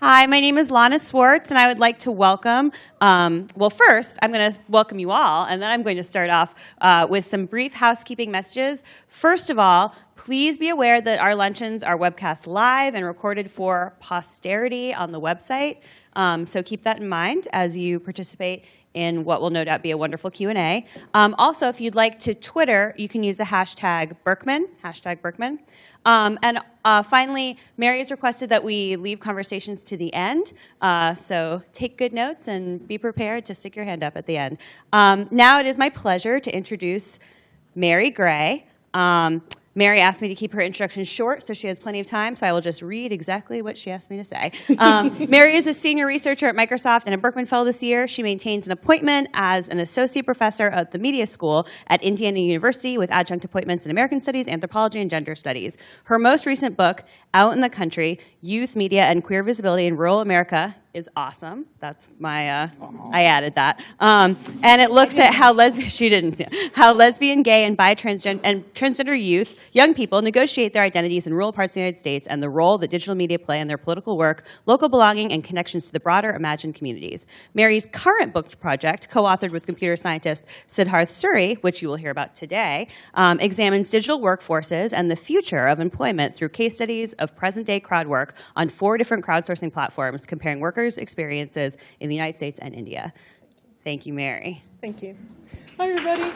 Hi, my name is Lana Swartz, and I would like to welcome, um, well, first, I'm going to welcome you all, and then I'm going to start off uh, with some brief housekeeping messages. First of all, please be aware that our luncheons are webcast live and recorded for posterity on the website. Um, so keep that in mind as you participate in what will no doubt be a wonderful Q&A. Um, also, if you'd like to Twitter, you can use the hashtag Berkman, hashtag Berkman. Um, and uh, finally, Mary has requested that we leave conversations to the end. Uh, so take good notes and be prepared to stick your hand up at the end. Um, now it is my pleasure to introduce Mary Gray. Mary asked me to keep her introduction short, so she has plenty of time, so I will just read exactly what she asked me to say. Um, Mary is a senior researcher at Microsoft and a Berkman Fellow this year. She maintains an appointment as an associate professor at the Media School at Indiana University with adjunct appointments in American Studies, Anthropology, and Gender Studies. Her most recent book, Out in the Country, Youth, Media, and Queer Visibility in Rural America, is awesome. That's my, uh, I added that. Um, and it looks at how lesbian, she didn't, how lesbian, gay, and bi transgender, and transgender youth, young people, negotiate their identities in rural parts of the United States and the role that digital media play in their political work, local belonging, and connections to the broader imagined communities. Mary's current book project, co-authored with computer scientist Siddharth Suri, which you will hear about today, um, examines digital workforces and the future of employment through case studies of present-day crowd work on four different crowdsourcing platforms, comparing workers experiences in the United States and India. Thank you, Mary. Thank you. Hi, everybody.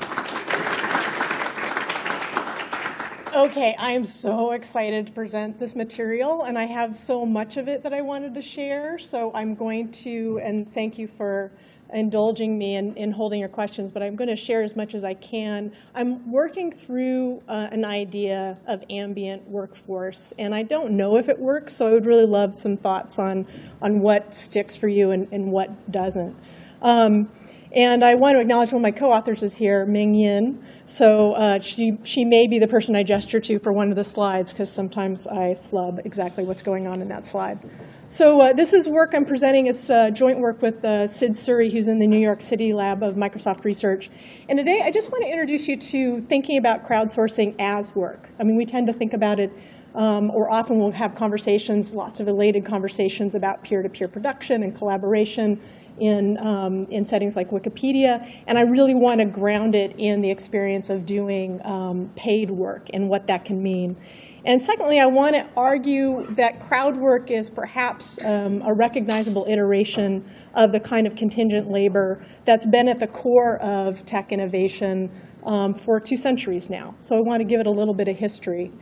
Okay, I am so excited to present this material, and I have so much of it that I wanted to share. So I'm going to, and thank you for indulging me in, in holding your questions, but I'm going to share as much as I can. I'm working through uh, an idea of ambient workforce, and I don't know if it works, so I would really love some thoughts on, on what sticks for you and, and what doesn't. Um, and I want to acknowledge one of my co-authors is here, Ming Yin. So uh, she, she may be the person I gesture to for one of the slides, because sometimes I flub exactly what's going on in that slide. So uh, this is work I'm presenting. It's uh, joint work with uh, Sid Suri, who's in the New York City lab of Microsoft Research. And today, I just want to introduce you to thinking about crowdsourcing as work. I mean, we tend to think about it, um, or often we'll have conversations, lots of related conversations about peer-to-peer -peer production and collaboration in, um, in settings like Wikipedia. And I really want to ground it in the experience of doing um, paid work and what that can mean. And secondly, I want to argue that crowd work is perhaps um, a recognizable iteration of the kind of contingent labor that's been at the core of tech innovation um, for two centuries now. So I want to give it a little bit of history.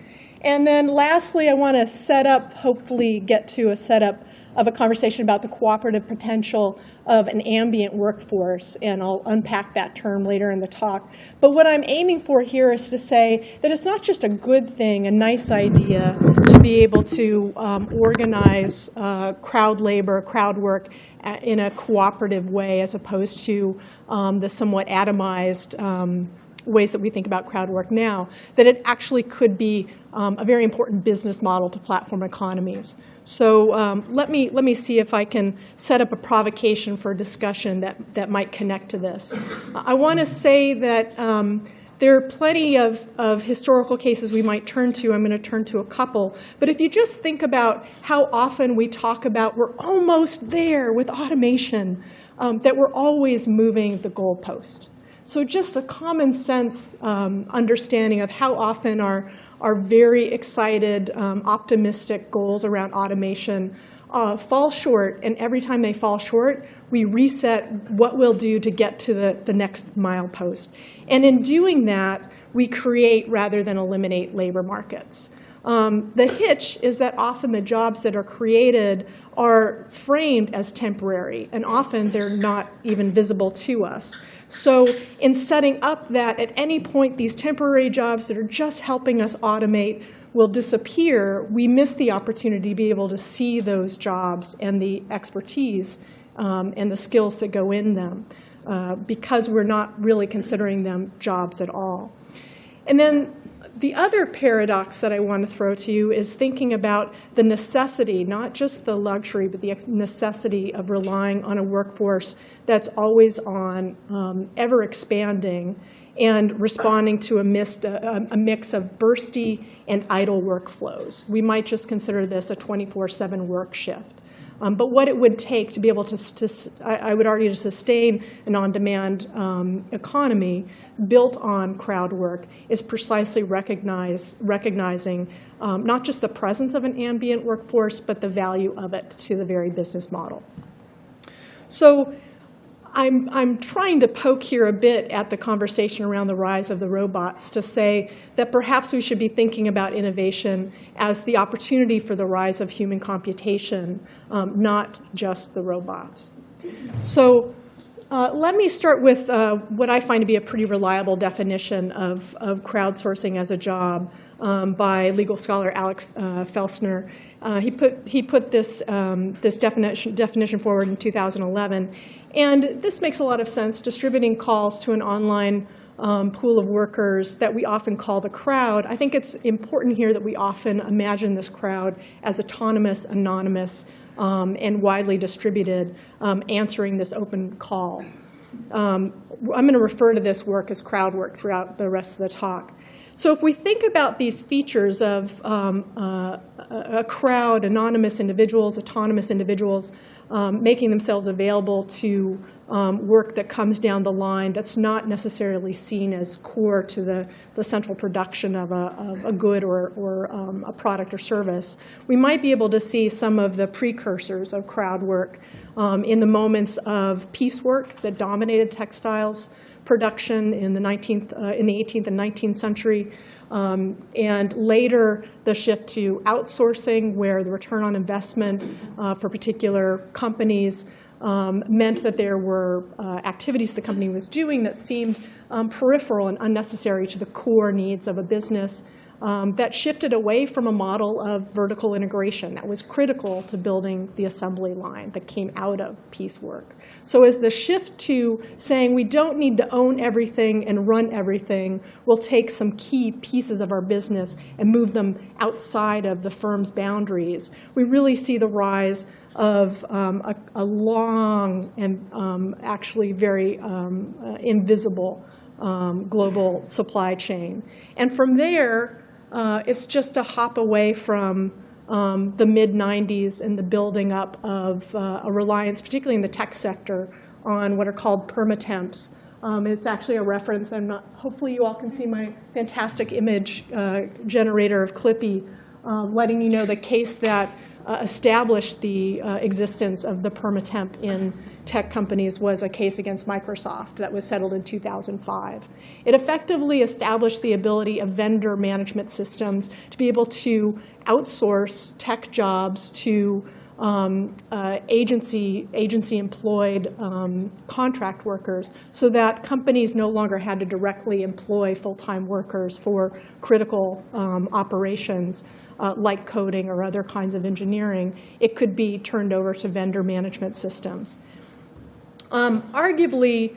And then lastly, I want to set up, hopefully get to a setup of a conversation about the cooperative potential of an ambient workforce, and I'll unpack that term later in the talk. But what I'm aiming for here is to say that it's not just a good thing, a nice idea, to be able to um, organize uh, crowd labor, crowd work uh, in a cooperative way as opposed to um, the somewhat atomized um, ways that we think about crowd work now, that it actually could be um, a very important business model to platform economies. So um, let, me, let me see if I can set up a provocation for a discussion that, that might connect to this. I want to say that um, there are plenty of, of historical cases we might turn to. I'm going to turn to a couple. But if you just think about how often we talk about we're almost there with automation, um, that we're always moving the goalpost. So just a common sense um, understanding of how often our, our very excited, um, optimistic goals around automation uh, fall short, and every time they fall short, we reset what we'll do to get to the, the next milepost. And in doing that, we create rather than eliminate labor markets. Um, the hitch is that often the jobs that are created are framed as temporary, and often they're not even visible to us. So in setting up that at any point these temporary jobs that are just helping us automate will disappear, we miss the opportunity to be able to see those jobs and the expertise um, and the skills that go in them uh, because we're not really considering them jobs at all. And then the other paradox that I want to throw to you is thinking about the necessity, not just the luxury, but the necessity of relying on a workforce that's always on, um, ever expanding, and responding to a, mist, a, a, mix of bursty and idle workflows. We might just consider this a 24/7 work shift. Um, but what it would take to be able to, to I, I, would argue, to sustain an on-demand um, economy built on crowd work is precisely recognize, recognizing um, not just the presence of an ambient workforce, but the value of it to the very business model. So I'm, I'm trying to poke here a bit at the conversation around the rise of the robots to say that perhaps we should be thinking about innovation as the opportunity for the rise of human computation, um, not just the robots. So uh, let me start with uh, what I find to be a pretty reliable definition of, of crowdsourcing as a job um, by legal scholar Alec uh, Felstner. Uh, he, put, he put this, um, this definition, definition forward in 2011. And this makes a lot of sense, distributing calls to an online um, pool of workers that we often call the crowd. I think it's important here that we often imagine this crowd as autonomous, anonymous, um, and widely distributed, um, answering this open call. Um, I'm going to refer to this work as crowd work throughout the rest of the talk. So if we think about these features of um, uh, a crowd, anonymous individuals, autonomous individuals, um, making themselves available to um, work that comes down the line that's not necessarily seen as core to the, the central production of a, of a good or, or um, a product or service, we might be able to see some of the precursors of crowd work um, in the moments of piecework that dominated textiles production in the, 19th, uh, in the 18th and 19th century. Um, and later, the shift to outsourcing, where the return on investment uh, for particular companies um, meant that there were uh, activities the company was doing that seemed um, peripheral and unnecessary to the core needs of a business um, that shifted away from a model of vertical integration that was critical to building the assembly line that came out of piecework. So as the shift to saying we don't need to own everything and run everything, we'll take some key pieces of our business and move them outside of the firm's boundaries, we really see the rise of um, a, a, long and um, actually very um, uh, invisible um, global supply chain. And from there, uh, it's just a hop away from um, the mid-90s and the building up of uh, a reliance, particularly in the tech sector, on what are called permatemps. Um, it's actually a reference. I'm not, hopefully you all can see my fantastic image uh, generator of Clippy, um, letting you know the case that uh, established the uh, existence of the permatemp in tech companies was a case against Microsoft that was settled in 2005. It effectively established the ability of vendor management systems to be able to outsource tech jobs to um, uh, agency, agency employed um, contract workers so that companies no longer had to directly employ full-time workers for critical um, operations uh, like coding or other kinds of engineering. It could be turned over to vendor management systems. Um, arguably,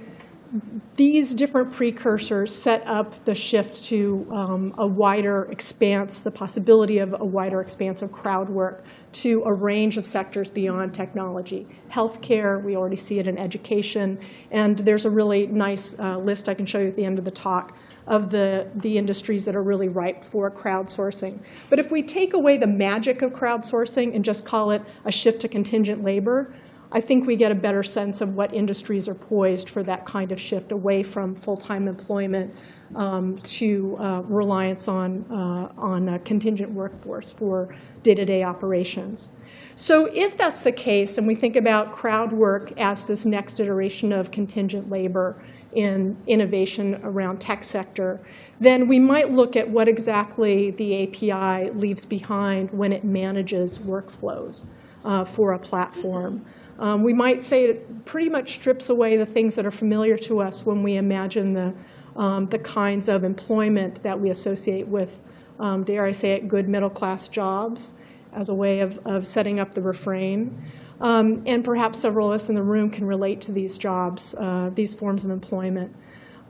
these different precursors set up the shift to um, a wider expanse, the possibility of a wider expanse of crowd work to a range of sectors beyond technology. Healthcare, we already see it in education, and there's a really nice uh, list I can show you at the end of the talk of the, the industries that are really ripe for crowdsourcing. But if we take away the magic of crowdsourcing and just call it a shift to contingent labor, I think we get a better sense of what industries are poised for that kind of shift away from full-time employment um, to uh, reliance on, uh, on a contingent workforce for day-to-day -day operations. So if that's the case, and we think about crowd work as this next iteration of contingent labor in innovation around tech sector, then we might look at what exactly the API leaves behind when it manages workflows uh, for a platform. Um, we might say it pretty much strips away the things that are familiar to us when we imagine the, um, the kinds of employment that we associate with, um, dare I say it, good middle class jobs as a way of, of setting up the refrain. Um, and perhaps several of us in the room can relate to these jobs, uh, these forms of employment.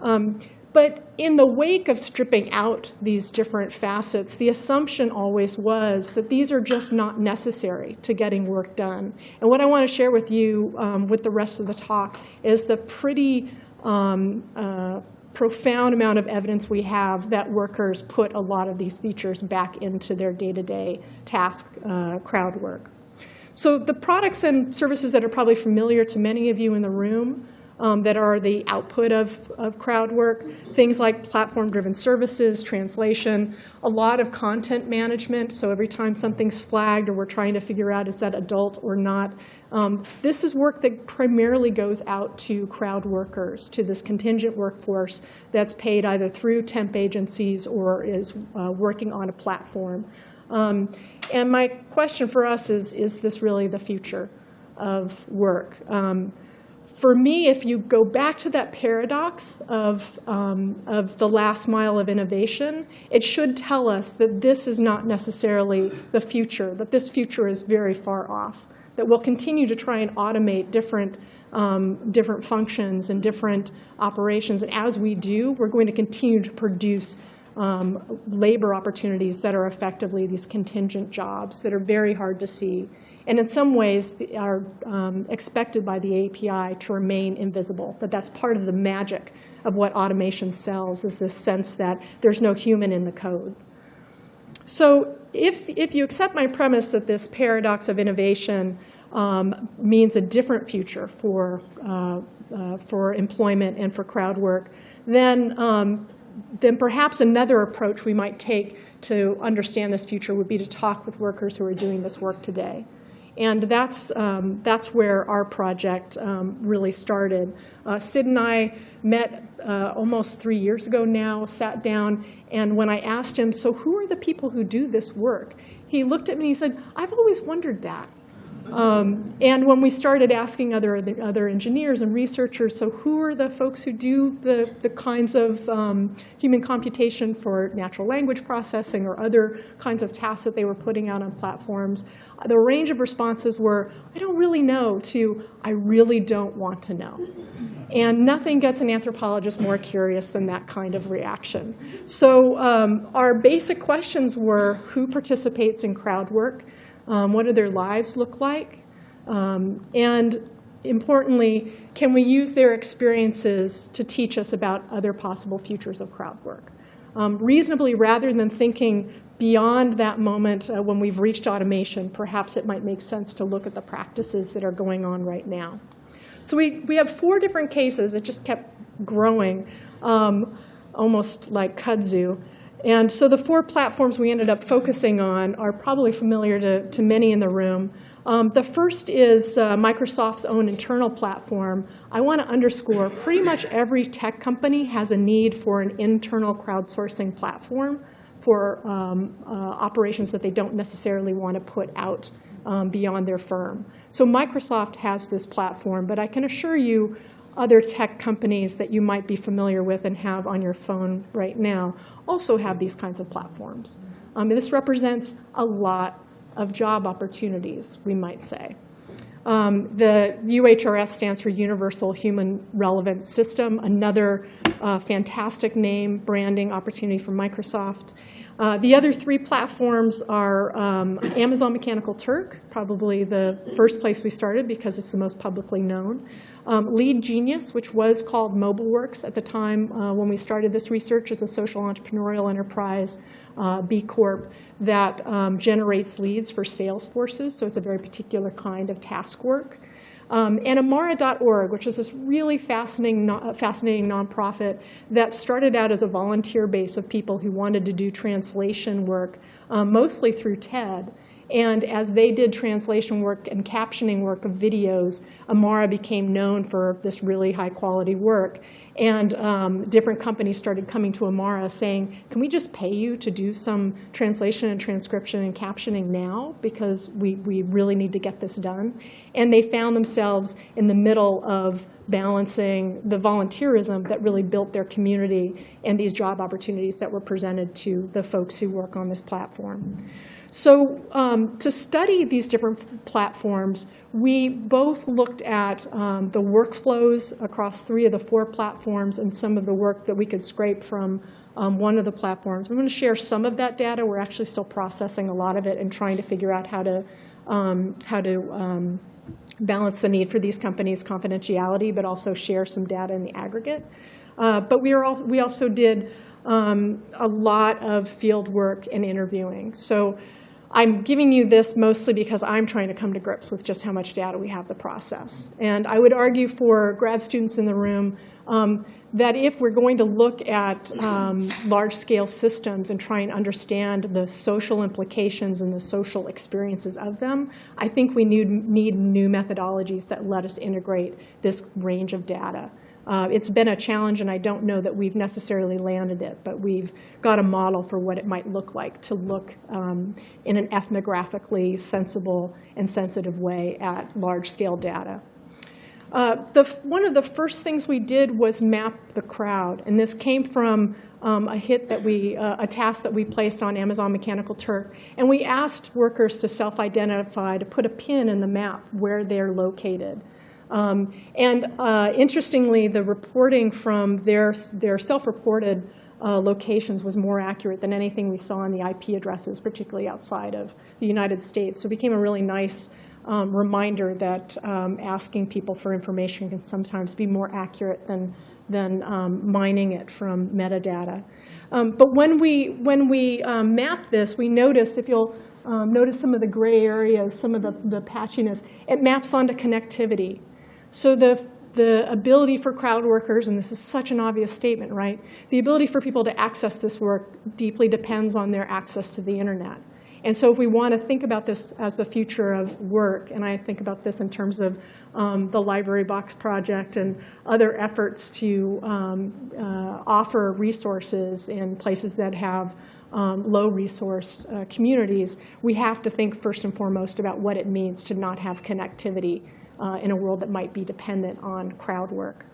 Um, but in the wake of stripping out these different facets, the assumption always was that these are just not necessary to getting work done. And what I want to share with you um, with the rest of the talk is the pretty um, uh, profound amount of evidence we have that workers put a lot of these features back into their day-to-day task uh, crowd work. So the products and services that are probably familiar to many of you in the room um, that are the output of, of crowd work, things like platform-driven services, translation, a lot of content management. So every time something's flagged or we're trying to figure out is that adult or not, um, this is work that primarily goes out to crowd workers, to this contingent workforce that's paid either through temp agencies or is uh, working on a platform. Um, and my question for us is, is this really the future of work? Um, for me, if you go back to that paradox of, um, of the last mile of innovation, it should tell us that this is not necessarily the future, that this future is very far off, that we'll continue to try and automate different, um, different functions and different operations. And as we do, we're going to continue to produce um, labor opportunities that are effectively these contingent jobs that are very hard to see. And in some ways are um, expected by the API to remain invisible, that that's part of the magic of what automation sells is this sense that there's no human in the code. So if, if you accept my premise that this paradox of innovation um, means a different future for, uh, uh, for employment and for crowd work, then um, then perhaps another approach we might take to understand this future would be to talk with workers who are doing this work today. And that's, um, that's where our project um, really started. Uh, Sid and I met uh, almost three years ago now, sat down, and when I asked him, so who are the people who do this work? He looked at me and he said, I've always wondered that. Um, and when we started asking other, other engineers and researchers, so who are the folks who do the, the kinds of um, human computation for natural language processing or other kinds of tasks that they were putting out on platforms, the range of responses were, I don't really know, to I really don't want to know. And nothing gets an anthropologist more curious than that kind of reaction. So um, our basic questions were, who participates in crowd work? Um, what do their lives look like? Um, and importantly, can we use their experiences to teach us about other possible futures of crowd work? Um, reasonably, rather than thinking beyond that moment uh, when we've reached automation, perhaps it might make sense to look at the practices that are going on right now. So we, we have four different cases. It just kept growing, um, almost like kudzu. And so the four platforms we ended up focusing on are probably familiar to, to many in the room. Um, the first is uh, Microsoft's own internal platform. I want to underscore pretty much every tech company has a need for an internal crowdsourcing platform for um, uh, operations that they don't necessarily want to put out um, beyond their firm. So Microsoft has this platform, but I can assure you other tech companies that you might be familiar with and have on your phone right now also have these kinds of platforms. Um, this represents a lot of job opportunities, we might say. Um, the UHRS stands for Universal Human Relevance System, another uh, fantastic name, branding opportunity for Microsoft. Uh, the other three platforms are um, Amazon Mechanical Turk, probably the first place we started because it's the most publicly known. Um, Lead Genius, which was called MobileWorks at the time uh, when we started this research, is a social entrepreneurial enterprise, uh, B Corp, that um, generates leads for sales forces. So it's a very particular kind of task work. Um, and Amara.org, which is this really fascinating, no, fascinating nonprofit that started out as a volunteer base of people who wanted to do translation work, um, mostly through TED. And as they did translation work and captioning work of videos, Amara became known for this really high quality work. And um, different companies started coming to Amara saying, can we just pay you to do some translation and transcription and captioning now? Because we, we really need to get this done. And they found themselves in the middle of balancing the volunteerism that really built their community and these job opportunities that were presented to the folks who work on this platform. So um, to study these different platforms, we both looked at um, the workflows across three of the four platforms and some of the work that we could scrape from um, one of the platforms. I'm going to share some of that data. We're actually still processing a lot of it and trying to figure out how to, um, how to um, balance the need for these companies' confidentiality, but also share some data in the aggregate. Uh, But we are, we also did um, a lot of field work and interviewing. So I'm giving you this mostly because I'm trying to come to grips with just how much data we have to process. And I would argue for grad students in the room um, that if we're going to look at um, large-scale systems and try and understand the social implications and the social experiences of them, I think we need, need new methodologies that let us integrate this range of data. Uh, It's been a challenge, and I don't know that we've necessarily landed it, but we've got a model for what it might look like to look um, in an ethnographically sensible and sensitive way at large-scale data. Uh, the, one of the first things we did was map the crowd, and this came from um, a hit that we, uh, a task that we placed on Amazon Mechanical Turk. And we asked workers to self-identify, to put a pin in the map where they're located. Um, and uh, interestingly, the reporting from their, their self-reported uh, locations was more accurate than anything we saw in the IP addresses, particularly outside of the United States. So it became a really nice um, reminder that um, asking people for information can sometimes be more accurate than, than um, mining it from metadata. Um, but when we, when we um, map this, we notice, if you'll um, notice some of the gray areas, some of the, the patchiness, it maps onto connectivity. So the, the ability for crowd workers, and this is such an obvious statement, right? The ability for people to access this work deeply depends on their access to the internet. And so if we want to think about this as the future of work, and I think about this in terms of um, the Library Box Project and other efforts to um, uh, offer resources in places that have um, low resource uh, communities, we have to think first and foremost about what it means to not have connectivity uh, in a world that might be dependent on crowd work.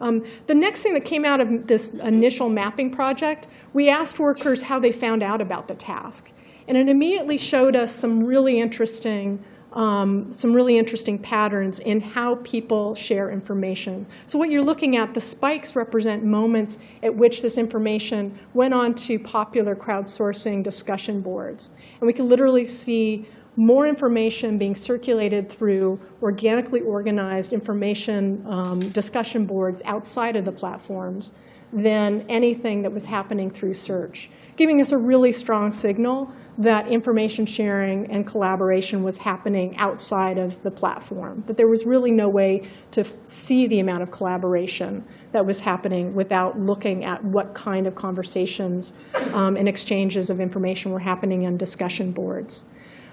Um, the next thing that came out of this initial mapping project, we asked workers how they found out about the task. And it immediately showed us some really interesting um, some really interesting patterns in how people share information. So what you're looking at, the spikes represent moments at which this information went on to popular crowdsourcing discussion boards. And we can literally see more information being circulated through organically organized information um, discussion boards outside of the platforms than anything that was happening through search, giving us a really strong signal that information sharing and collaboration was happening outside of the platform, that there was really no way to see the amount of collaboration that was happening without looking at what kind of conversations um, and exchanges of information were happening on discussion boards.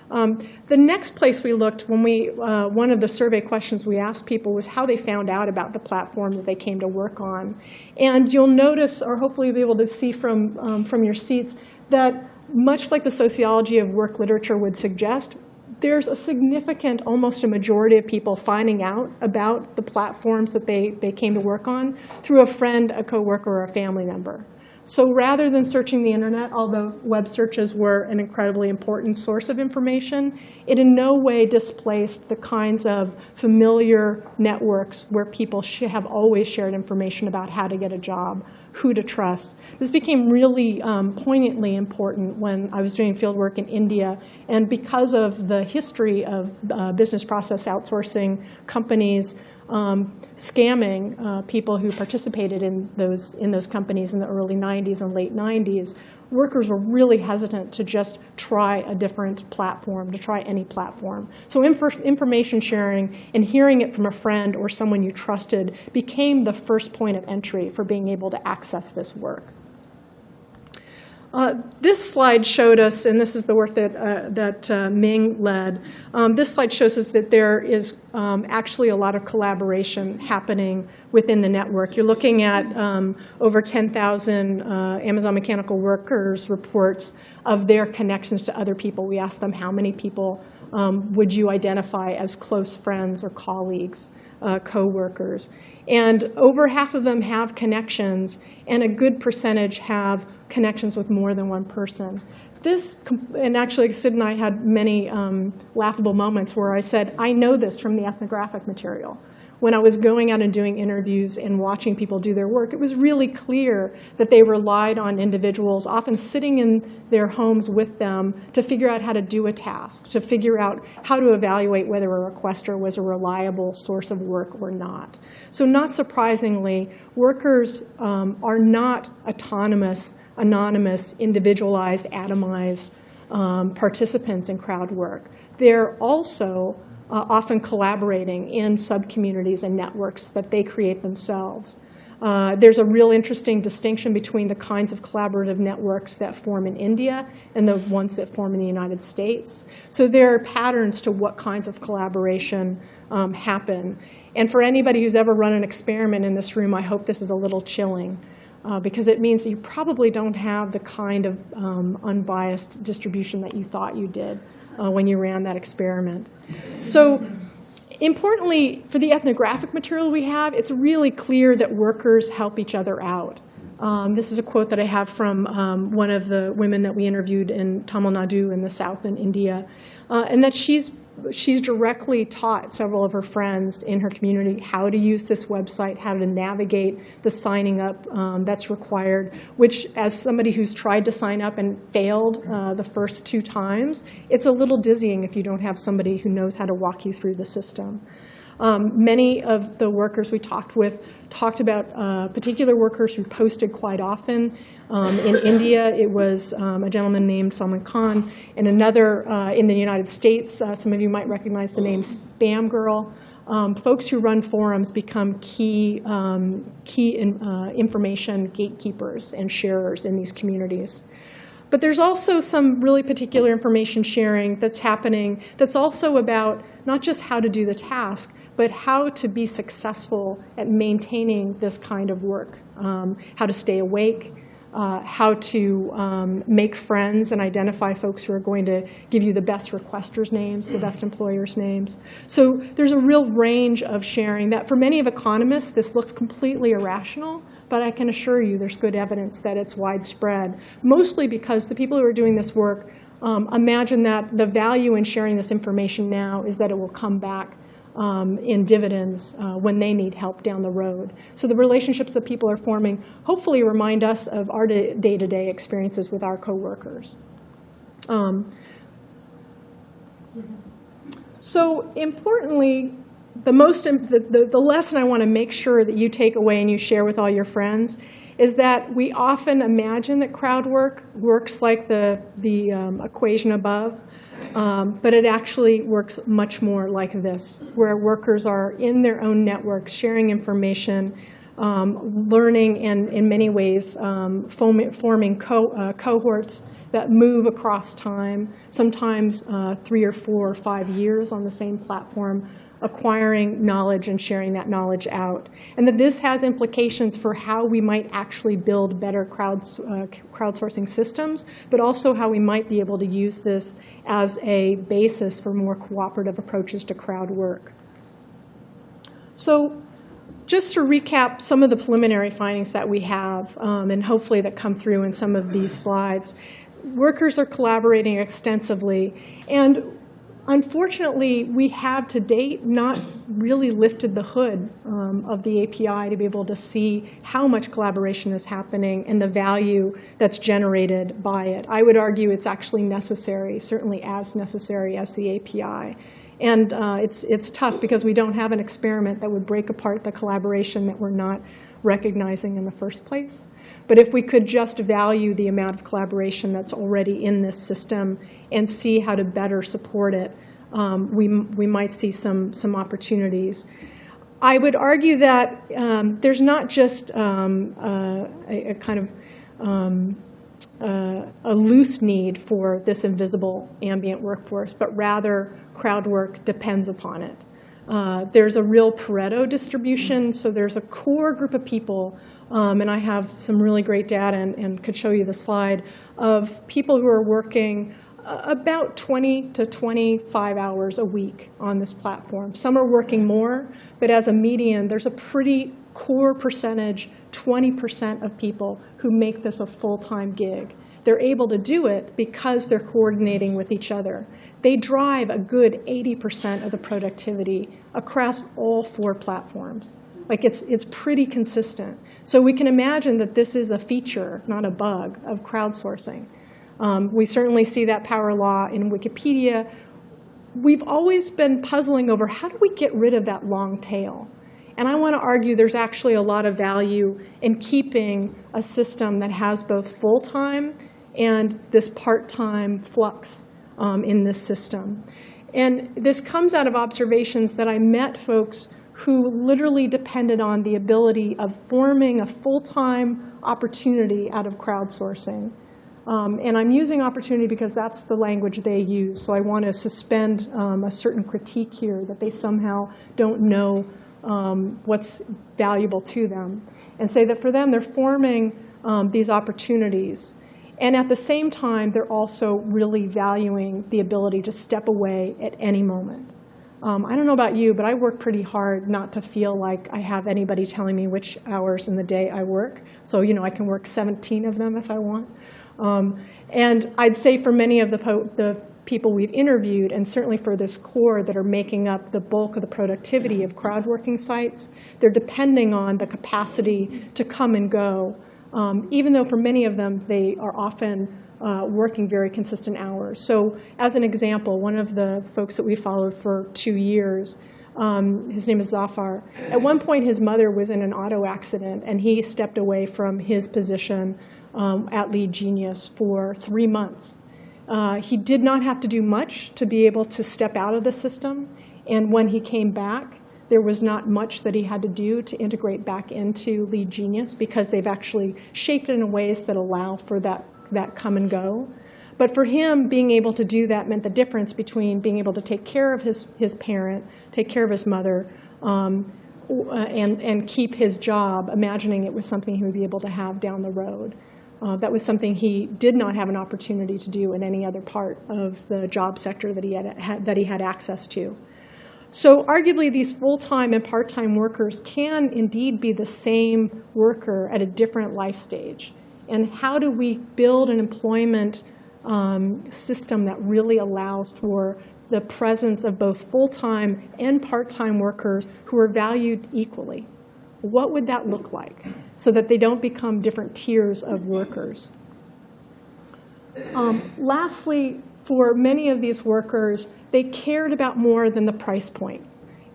Um, the next place we looked, when we, uh, one of the survey questions we asked people was how they found out about the platform that they came to work on. And you'll notice, or hopefully you'll be able to see from, um, from your seats, that much like the sociology of work literature would suggest, there's a significant, almost a majority of people finding out about the platforms that they, they came to work on through a friend, a coworker, or a family member. So rather than searching the internet, although web searches were an incredibly important source of information, it in no way displaced the kinds of familiar networks where people have always shared information about how to get a job, who to trust. This became really um, poignantly important when I was doing fieldwork in India. And because of the history of uh, business process outsourcing companies um, scamming uh, people who participated in those, in those companies in the early 90s and late 90s, workers were really hesitant to just try a different platform, to try any platform. So inf information sharing and hearing it from a friend or someone you trusted became the first point of entry for being able to access this work. Uh, this slide showed us, and this is the work that, uh, that uh, Ming led, um, this slide shows us that there is um, actually a lot of collaboration happening within the network. You're looking at um, over 10,000 uh, Amazon Mechanical Workers reports of their connections to other people. We asked them how many people um, would you identify as close friends or colleagues, uh, co-workers. And over half of them have connections, and a good percentage have connections with more than one person. This, and actually Sid and I had many um, laughable moments where I said, I know this from the ethnographic material. when I was going out and doing interviews and watching people do their work, it was really clear that they relied on individuals, often sitting in their homes with them, to figure out how to do a task, to figure out how to evaluate whether a requester was a reliable source of work or not. So not surprisingly, workers um, are not autonomous, anonymous, individualized, atomized um, participants in crowd work. They're also uh, often collaborating in subcommunities and networks that they create themselves. Uh, there's a real interesting distinction between the kinds of collaborative networks that form in India and the ones that form in the United States. So there are patterns to what kinds of collaboration um, happen. And for anybody who's ever run an experiment in this room, I hope this is a little chilling. Uh, because it means you probably don't have the kind of um, unbiased distribution that you thought you did uh, when you ran that experiment. So importantly, for the ethnographic material we have, it's really clear that workers help each other out. Um, this is a quote that I have from um, one of the women that we interviewed in Tamil Nadu in the south in India, uh, and that she's she's directly taught several of her friends in her community how to use this website, how to navigate the signing up um, that's required, which as somebody who's tried to sign up and failed uh, the first two times, it's a little dizzying if you don't have somebody who knows how to walk you through the system. Um, many of the workers we talked with talked about uh, particular workers who posted quite often. Um, in India, it was um, a gentleman named Salman Khan. And another uh, in the United States, uh, some of you might recognize the name Spam Girl. Um, folks who run forums become key, um, key in, uh, information gatekeepers and sharers in these communities. But there's also some really particular information sharing that's happening that's also about not just how to do the task, but how to be successful at maintaining this kind of work, um, how to stay awake, uh, how to um, make friends and identify folks who are going to give you the best requesters' names, the best employers' names. So there's a real range of sharing that for many of economists, this looks completely irrational, but I can assure you there's good evidence that it's widespread, mostly because the people who are doing this work um, imagine that the value in sharing this information now is that it will come back um, in dividends uh, when they need help down the road. So the relationships that people are forming hopefully remind us of our day-to-day -day experiences with our coworkers. Um, so importantly, the, most, the, the, the lesson I want to make sure that you take away and you share with all your friends is that we often imagine that crowd work works like the, the um, equation above. Um, but it actually works much more like this, where workers are in their own networks, sharing information, um, learning, and in many ways um, forming co uh, cohorts that move across time, sometimes uh, three or four or five years on the same platform, acquiring knowledge and sharing that knowledge out. And that this has implications for how we might actually build better crowds, uh, crowdsourcing systems, but also how we might be able to use this as a basis for more cooperative approaches to crowd work. So just to recap some of the preliminary findings that we have, um, and hopefully that come through in some of these slides, workers are collaborating extensively. And Unfortunately, we have to date not really lifted the hood um, of the API to be able to see how much collaboration is happening and the value that's generated by it. I would argue it's actually necessary, certainly as necessary as the API. And uh, it's, it's tough because we don't have an experiment that would break apart the collaboration that we're not recognizing in the first place. But if we could just value the amount of collaboration that's already in this system and see how to better support it, um, we, we might see some, some opportunities. I would argue that um, there's not just um, uh, a, a, kind of um, uh, a loose need for this invisible ambient workforce, but rather crowd work depends upon it. Uh, there's a real Pareto distribution, so there's a core group of people um, and I have some really great data and, and, could show you the slide of people who are working uh, about 20 to 25 hours a week on this platform. Some are working more, but as a median, there's a pretty core percentage, 20% of people who make this a full-time gig. They're able to do it because they're coordinating with each other. they drive a good 80% of the productivity across all four platforms. Like it's, it's pretty consistent. So we can imagine that this is a feature, not a bug, of crowdsourcing. Um, we certainly see that power law in Wikipedia. We've always been puzzling over how do we get rid of that long tail? And I want to argue there's actually a lot of value in keeping a system that has both full-time and this part-time flux um, in this system. And this comes out of observations that I met folks who literally depended on the ability of forming a full-time opportunity out of crowdsourcing. Um, and I'm using opportunity because that's the language they use. So I want to suspend um, a certain critique here that they somehow don't know um, what's valuable to them. And say that for them, they're forming um, these opportunities. And at the same time, they're also really valuing the ability to step away at any moment. Um, I don't know about you, but I work pretty hard not to feel like I have anybody telling me which hours in the day I work. So, you know, I can work 17 of them if I want. Um, and I'd say for many of the, the people we've interviewed, and certainly for this core that are making up the bulk of the productivity of crowd working sites, they're depending on the capacity to come and go, um, even though for many of them they are often uh, working very consistent hours. So as an example, one of the folks that we followed for two years, um, his name is Zafar. At one point, his mother was in an auto accident, and he stepped away from his position um, at Lead Genius for three months. Uh, he did not have to do much to be able to step out of the system. And when he came back, there was not much that he had to do to integrate back into Lead Genius because they've actually shaped it in ways that allow for that, that come and go. But for him, being able to do that meant the difference between being able to take care of his, his parent, take care of his mother, um, uh, and, and keep his job, imagining it was something he would be able to have down the road. Uh, that was something he did not have an opportunity to do in any other part of the job sector that he had, had that he had access to. So arguably, these full-time and part-time workers can indeed be the same worker at a different life stage. And how do we build an employment um, system that really allows for the presence of both full-time and part-time workers who are valued equally? What would that look like so that they don't become different tiers of workers? Um, lastly, for many of these workers, they cared about more than the price point.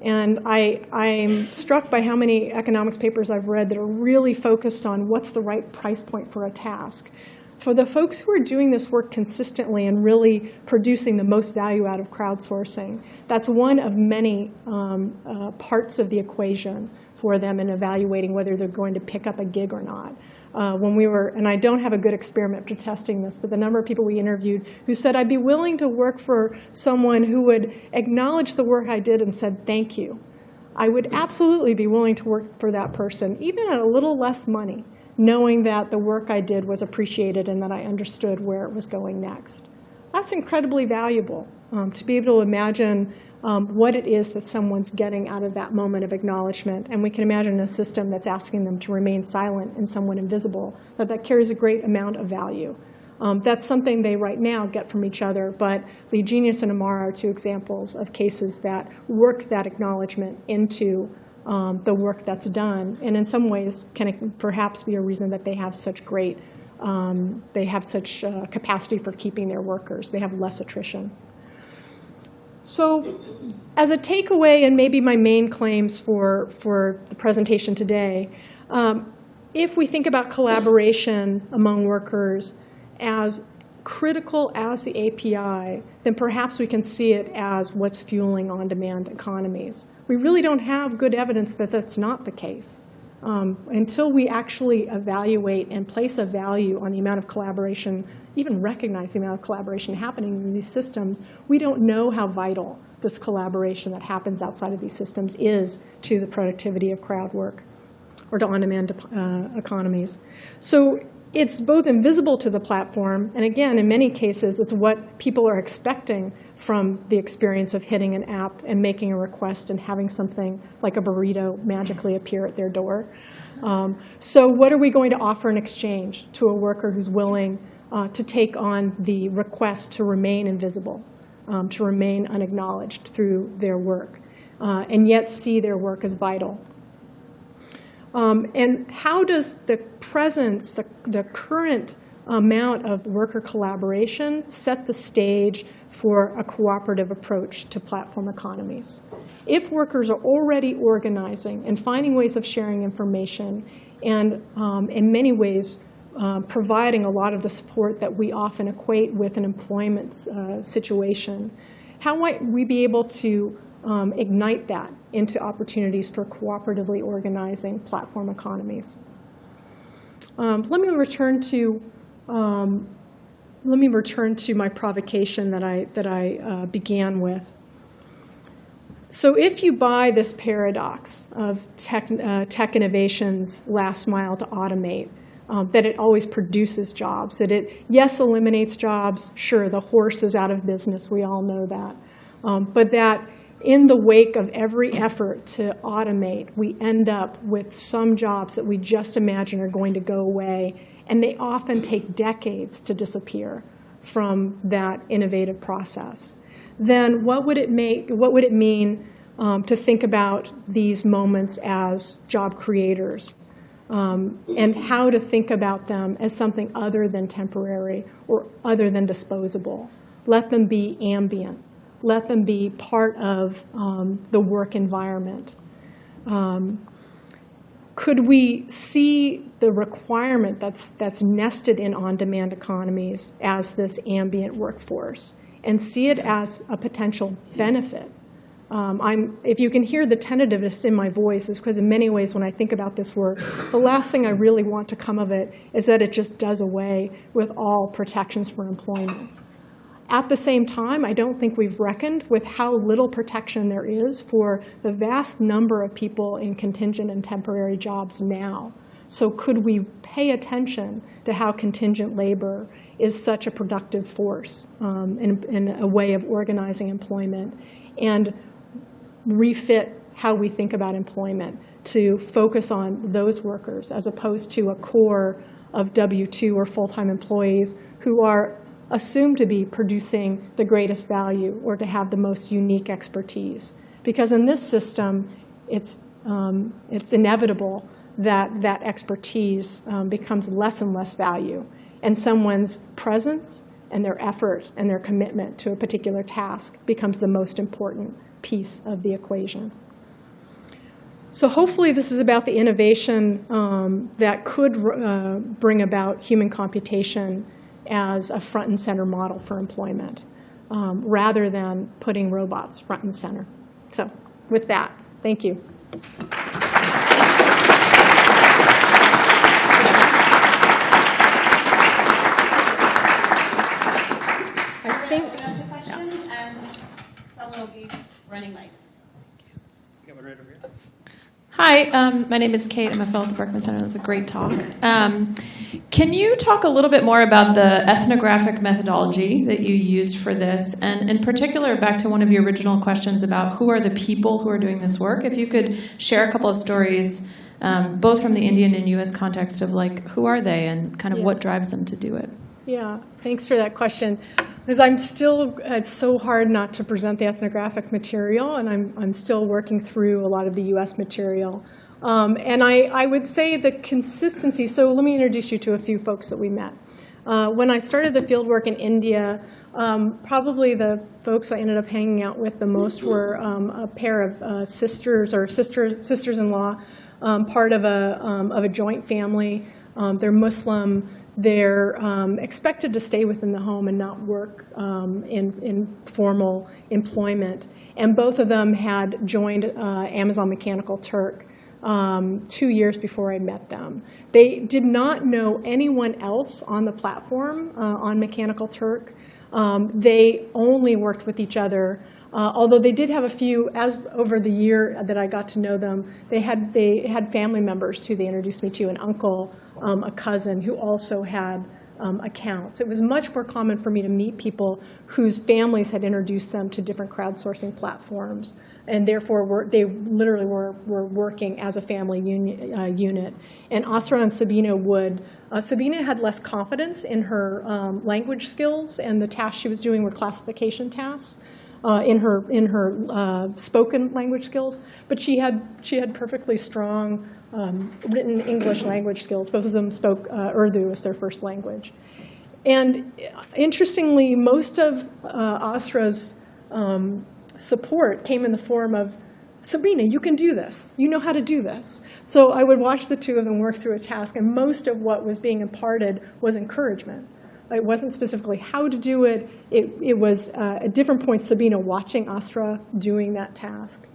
And I, I'm struck by how many economics papers I've read that are really focused on what's the right price point for a task. For the folks who are doing this work consistently and really producing the most value out of crowdsourcing, that's one of many um, uh, parts of the equation for them in evaluating whether they're going to pick up a gig or not. Uh, when we were, and I don't have a good experiment for testing this, but the number of people we interviewed who said, I'd be willing to work for someone who would acknowledge the work I did and said, thank you. I would absolutely be willing to work for that person, even at a little less money, knowing that the work I did was appreciated and that I understood where it was going next. That's incredibly valuable um, to be able to imagine um, what it is that someone's getting out of that moment of acknowledgement. And we can imagine a system that's asking them to remain silent and somewhat invisible, that that carries a great amount of value. Um, that's something they right now get from each other, but Lead Genius and Amara are two examples of cases that work that acknowledgement into um, the work that's done, and in some ways can perhaps be a reason that they have such great, um, they have such uh, capacity for keeping their workers. They have less attrition. So as a takeaway, and maybe my main claims for, for the presentation today, um, if we think about collaboration among workers as critical as the API, then perhaps we can see it as what's fueling on-demand economies. We really don't have good evidence that that's not the case. Um, until we actually evaluate and place a value on the amount of collaboration even recognize the amount of collaboration happening in these systems, we don't know how vital this collaboration that happens outside of these systems is to the productivity of crowd work or to on-demand uh, economies. So it's both invisible to the platform, and again, in many cases, it's what people are expecting from the experience of hitting an app and making a request and having something like a burrito magically appear at their door. Um, so what are we going to offer in exchange to a worker who's willing uh, to take on the request to remain invisible. um, to remain unacknowledged through their work, uh, and yet see their work as vital. Um, and how does the presence, the, the current amount of worker collaboration set the stage for a cooperative approach to platform economies? If workers are already organizing and finding ways of sharing information and um, in many ways um, providing a lot of the support that we often equate with an employment uh, situation, how might we be able to um, ignite that into opportunities for cooperatively organizing platform economies? Um, let me return to um, let me return to my provocation that I that I uh, began with. So if you buy this paradox of tech, uh, tech innovation's last mile to automate, um, that it always produces jobs, that it, yes, eliminates jobs, sure, the horse is out of business, we all know that, um, but that in the wake of every effort to automate, we end up with some jobs that we just imagine are going to go away, and they often take decades to disappear from that innovative process then what would it make? What would it mean um, to think about these moments as job creators, um, and how to think about them as something other than temporary or other than disposable? Let them be ambient. Let them be part of um, the work environment. Um, could we see the requirement that's, that's nested in on-demand economies as this ambient workforce? and see it as a potential benefit. Um, I'm, if you can hear the tentativeness in my voice, is because in many ways when I think about this work, the last thing I really want to come of it is that it just does away with all protections for employment. At the same time, I don't think we've reckoned with how little protection there is for the vast number of people in contingent and temporary jobs now. So could we pay attention to how contingent labor is such a productive force um, and, a way of organizing employment and refit how we think about employment to focus on those workers as opposed to a core of W-2 or full-time employees who are assumed to be producing the greatest value or to have the most unique expertise. Because in this system, it's, um, it's inevitable that that expertise um, becomes less and less value and someone's presence and their effort and their commitment to a particular task becomes the most important piece of the equation. So hopefully this is about the innovation um, that could uh, bring about human computation as a front and center model for employment, um, rather than putting robots front and center. So with that, thank you. Running mics. Hi, um, my name is Kate. I'm a fellow at the Berkman Center. That was a great talk. Um, can you talk a little bit more about the ethnographic methodology that you used for this? And in particular, back to one of your original questions about who are the people who are doing this work, if you could share a couple of stories, um, both from the Indian and US context of like, who are they and kind of yeah. what drives them to do it? Yeah, thanks for that question. Because I'm still, it's so hard not to present the ethnographic material, and I'm, I'm still working through a lot of the US material. Um, and I, I would say the consistency, so let me introduce you to a few folks that we met. Uh, when I started the fieldwork in India, um, probably the folks I ended up hanging out with the most were um, a pair of uh, sisters or sister, sisters-in-law, um, part of a, um, of a joint family. Um, they're Muslim they're um, expected to stay within the home and not work um, in, in formal employment. And both of them had joined uh, Amazon Mechanical Turk um, two years before I met them. They did not know anyone else on the platform uh, on Mechanical Turk. Um, they only worked with each other uh, although they did have a few, as over the year that I got to know them, they had, they had family members who they introduced me to, an uncle, um, a cousin who also had um, accounts. It was much more common for me to meet people whose families had introduced them to different crowdsourcing platforms, and therefore were, they literally were, were working as a family uni, uh, unit. And Asra and Sabina would, uh, Sabina had less confidence in her um, language skills, and the tasks she was doing were classification tasks. Uh, in her in her uh, spoken language skills, but she had she had perfectly strong um, written English language skills. Both of them spoke uh, Urdu as their first language. And interestingly, most of uh, um, support came in the form of, Sabina, you can do this. You know how to do this. So I would watch the two of them work through a task, and most of what was being imparted was encouragement. It wasn't specifically how to do it. It, it was uh, at different points Sabina watching Asra doing that task.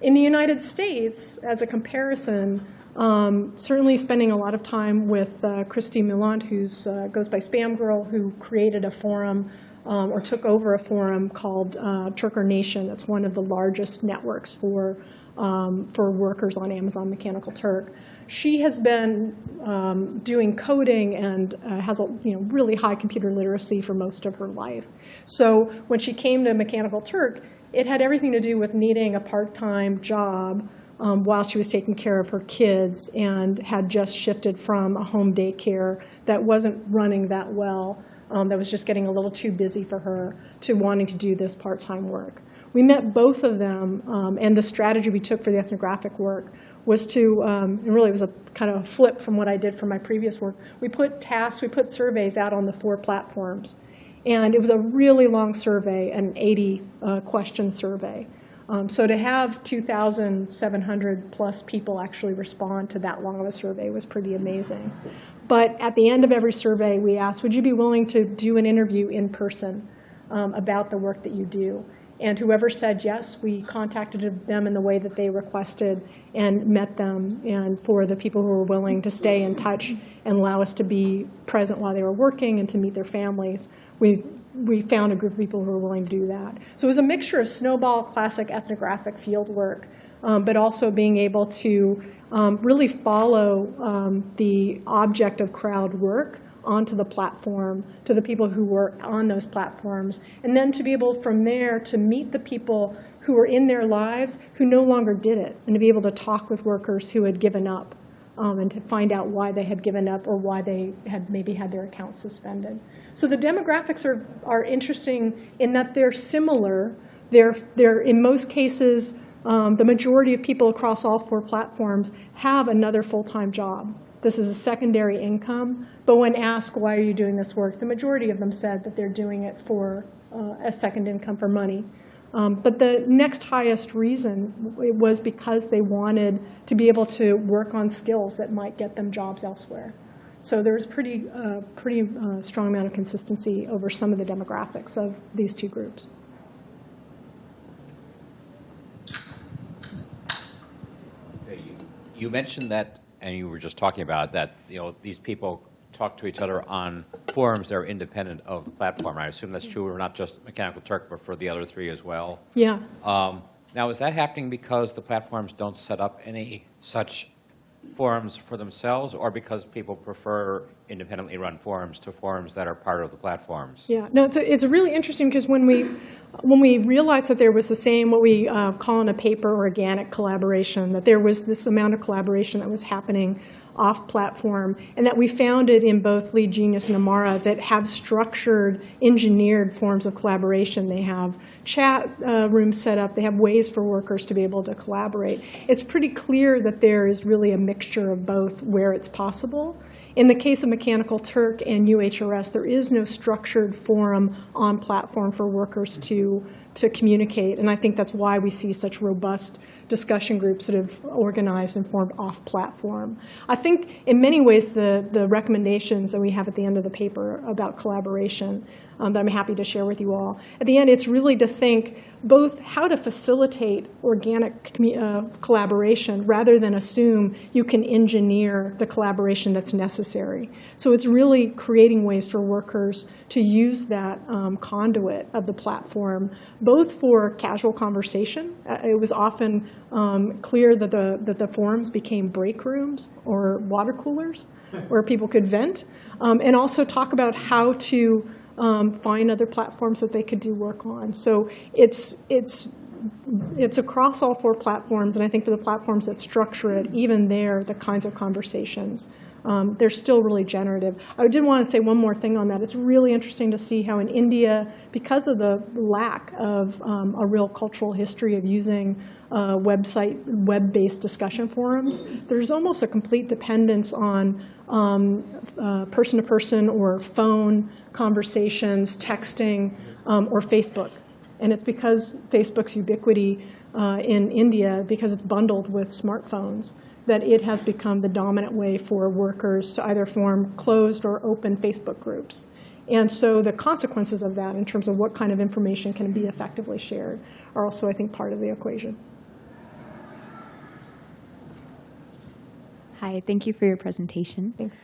In the United States, as a comparison, um, certainly spending a lot of time with uh, Kristy Milland, who uh, goes by Spam Girl, who created a forum um, or took over a forum called uh, Turker Nation. That's one of the largest networks for, um, for workers on Amazon Mechanical Turk. She has been um, doing coding and uh, has a you know, really high computer literacy for most of her life. So when she came to Mechanical Turk, it had everything to do with needing a part-time job um, while she was taking care of her kids and had just shifted from a home daycare that wasn't running that well, um, that was just getting a little too busy for her, to wanting to do this part-time work. We met both of them, um, and the strategy we took for the ethnographic work was to, um, and really it was a kind of a flip from what I did for my previous work. We put tasks, we put surveys out on the four platforms. And it was a really long survey, an 80 uh, question survey. Um, so to have 2,700 plus people actually respond to that long of a survey was pretty amazing. But at the end of every survey, we asked, would you be willing to do an interview in person um, about the work that you do? And whoever said yes, we contacted them in the way that they requested and met them. And for the people who were willing to stay in touch and allow us to be present while they were working and to meet their families, we, we found a group of people who were willing to do that. So it was a mixture of snowball, classic ethnographic field work, um, but also being able to um, really follow um, the object of crowd work onto the platform to the people who were on those platforms, and then to be able from there to meet the people who were in their lives who no longer did it, and to be able to talk with workers who had given up um, and to find out why they had given up or why they had maybe had their accounts suspended. So the demographics are, are interesting in that they're similar. They're, they're in most cases, um, the majority of people across all four platforms have another full-time job. This is a secondary income. But when asked, why are you doing this work, the majority of them said that they're doing it for uh, a second income for money. Um, but the next highest reason was because they wanted to be able to work on skills that might get them jobs elsewhere. So there's pretty, uh, pretty uh, strong amount of consistency over some of the demographics of these two groups. You mentioned that and you were just talking about that, you know, these people talk to each other on forums that are independent of the platform. I assume that's true, or not just Mechanical Turk, but for the other three as well. Yeah. Um, now, is that happening because the platforms don't set up any such forums for themselves, or because people prefer independently run forums to forums that are part of the platforms? Yeah, no, it's, a, it's really interesting because when we, when we realized that there was the same, what we uh, call in a paper organic collaboration, that there was this amount of collaboration that was happening off-platform, and that we found it in both Lead Genius and Amara that have structured, engineered forms of collaboration. They have chat uh, rooms set up. They have ways for workers to be able to collaborate. It's pretty clear that there is really a mixture of both where it's possible. In the case of Mechanical Turk and UHRS, there is no structured forum on platform for workers to, to communicate, and I think that's why we see such robust discussion groups that have organized and formed off-platform. I think in many ways the, the recommendations that we have at the end of the paper about collaboration um, that I'm happy to share with you all. At the end, it's really to think both how to facilitate organic uh, collaboration rather than assume you can engineer the collaboration that's necessary. So it's really creating ways for workers to use that um, conduit of the platform, both for casual conversation. Uh, it was often um, clear that the, that the forums became break rooms or water coolers where people could vent, um, and also talk about how to um, find other platforms that they could do work on. So it's, it's, it's across all four platforms, and I think for the platforms that structure it, even there, the kinds of conversations, um, they're still really generative. I did want to say one more thing on that. It's really interesting to see how in India, because of the lack of um, a real cultural history of using uh, website, web-based discussion forums, there's almost a complete dependence on um, uh, person-to-person or phone conversations, texting, um, or Facebook. And it's because Facebook's ubiquity uh, in India, because it's bundled with smartphones, that it has become the dominant way for workers to either form closed or open Facebook groups. And so the consequences of that in terms of what kind of information can be effectively shared are also, I think, part of the equation. Hi, thank you for your presentation. Thanks.